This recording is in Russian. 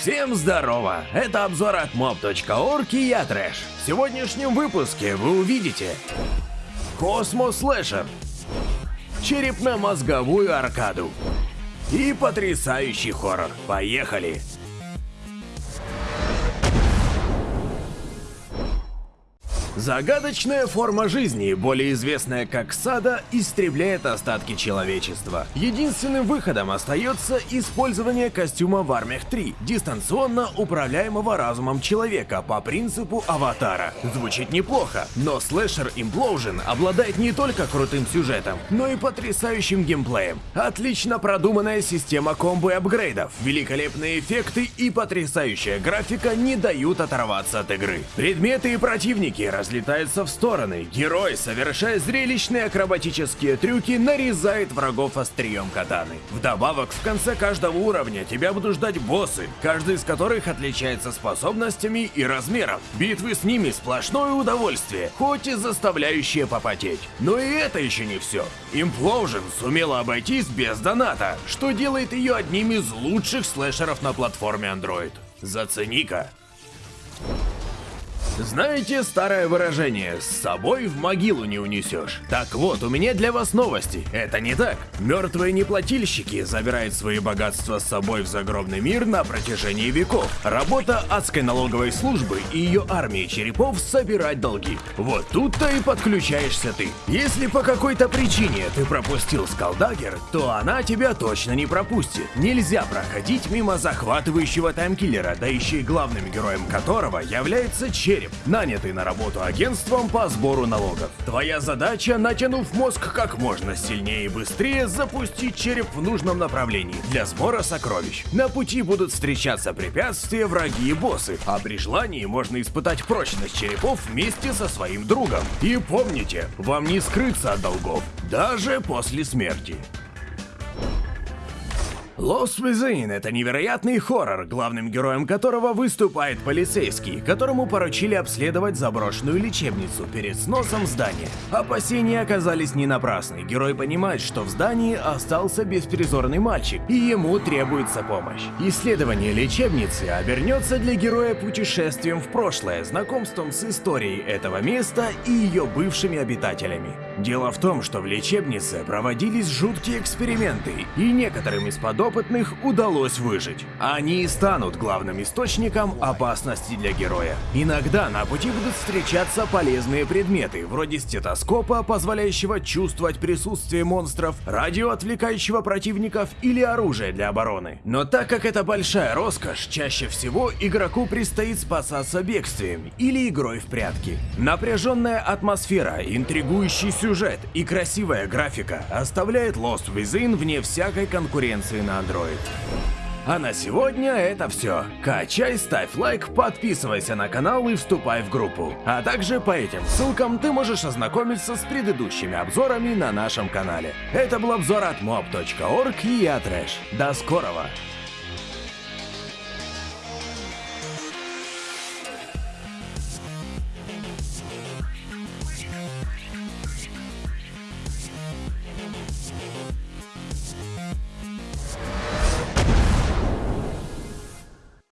Всем здорово! Это обзор от mob.org и я Трэш. В сегодняшнем выпуске вы увидите космослэшер, черепно-мозговую аркаду и потрясающий хоррор. Поехали! Загадочная форма жизни, более известная как XADA, истребляет остатки человечества. Единственным выходом остается использование костюма War Mech 3, дистанционно управляемого разумом человека по принципу аватара. Звучит неплохо, но слэшер Implosion обладает не только крутым сюжетом, но и потрясающим геймплеем. Отлично продуманная система комбо и апгрейдов, великолепные эффекты и потрясающая графика не дают оторваться от игры. Предметы и противники разлетаются в стороны. Герой, совершая зрелищные акробатические трюки, нарезает врагов острием катаны. Вдобавок, в конце каждого уровня тебя будут ждать боссы, каждый из которых отличается способностями и размером. Битвы с ними сплошное удовольствие, хоть и заставляющее попотеть. Но и это еще не все. Implosion сумела обойтись без доната, что делает ее одним из лучших слэшеров на платформе Android. Зацени-ка. Знаете старое выражение «с собой в могилу не унесешь»? Так вот, у меня для вас новости. Это не так. Мертвые неплательщики забирают свои богатства с собой в загробный мир на протяжении веков. Работа адской налоговой службы и ее армии черепов собирать долги. Вот тут-то и подключаешься ты. Если по какой-то причине ты пропустил скалдагер, то она тебя точно не пропустит. Нельзя проходить мимо захватывающего таймкиллера, да еще и главным героем которого является череп человек, нанятый на работу агентством по сбору налогов. Твоя задача, натянув мозг как можно сильнее и быстрее, запустить череп в нужном направлении для сбора сокровищ. На пути будут встречаться препятствия, враги и боссы, а при желании можно испытать прочность черепов вместе со своим другом. И помните, вам не скрыться от долгов, даже после смерти. Lost Within — это невероятный хоррор, главным героем которого выступает полицейский, которому поручили обследовать заброшенную лечебницу перед сносом здания. Опасения оказались не напрасны, герой понимает, что в здании остался беспризорный мальчик, и ему требуется помощь. Исследование лечебницы обернется для героя путешествием в прошлое, знакомством с историей этого места и ее бывшими обитателями. Дело в том, что в лечебнице проводились жуткие эксперименты, и некоторым из подопытных удалось выжить. Они и станут главным источником опасности для героя. Иногда на пути будут встречаться полезные предметы, вроде стетоскопа, позволяющего чувствовать присутствие монстров, радио, отвлекающего противников или оружие для обороны. Но так как это большая роскошь, чаще всего игроку предстоит спасаться бегствием или игрой в прятки. Напряженная атмосфера, интригующий сюжет, сюжет и красивая графика оставляет Lost Within вне всякой конкуренции на Android. А на сегодня это все. Качай, ставь лайк, подписывайся на канал и вступай в группу. А также по этим ссылкам ты можешь ознакомиться с предыдущими обзорами на нашем канале. Это был обзор от mob.org и я Трэш. До скорого!